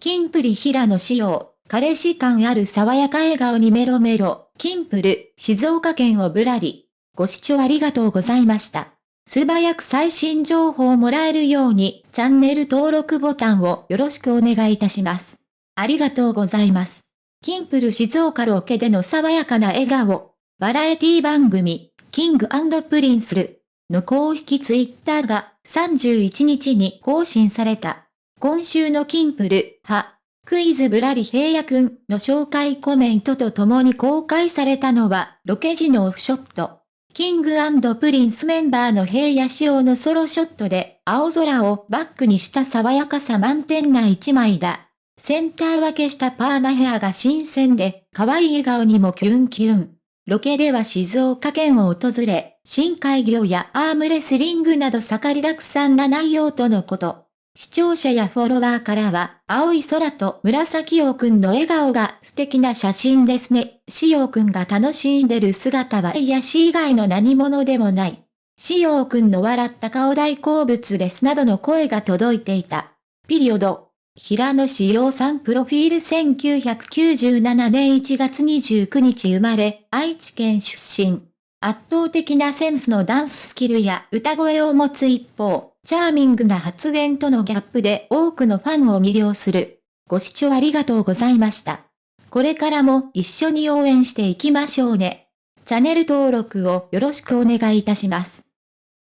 キンプリ平野紫耀、彼氏感ある爽やか笑顔にメロメロ、キンプる、静岡県をぶらり。ご視聴ありがとうございました。素早く最新情報をもらえるように、チャンネル登録ボタンをよろしくお願いいたします。ありがとうございます。キンプる静岡ロケでの爽やかな笑顔。バラエティ番組、 King & Princeるの公式ツイッターが31日に更新された。今週のキンプル、は、クイズぶらり平野くんの紹介コメントとともに公開されたのは、ロケ時のオフショット。キングプリンスメンバーの平野仕様のソロショットで、青空をバックにした爽やかさ満点な一枚だ。センター分けしたパーマヘアが新鮮で、可愛い笑顔にもキュンキュン。ロケでは静岡県を訪れ、深海魚やアームレスリングなど盛りだくさんな内容とのこと。視聴者やフォロワーからは、青い空と紫陽くんの笑顔が素敵な写真ですね。しおくんが楽しんでる姿は癒し以外の何者でもない。しおくんの笑った顔大好物ですなどの声が届いていた。ピリオド。平野志陽さんプロフィール1997年1月29日生まれ、愛知県出身。圧倒的なセンスのダンススキルや歌声を持つ一方、チャーミングな発言とのギャップで多くのファンを魅了する。ご視聴ありがとうございました。これからも一緒に応援していきましょうね。チャンネル登録をよろしくお願いいたします。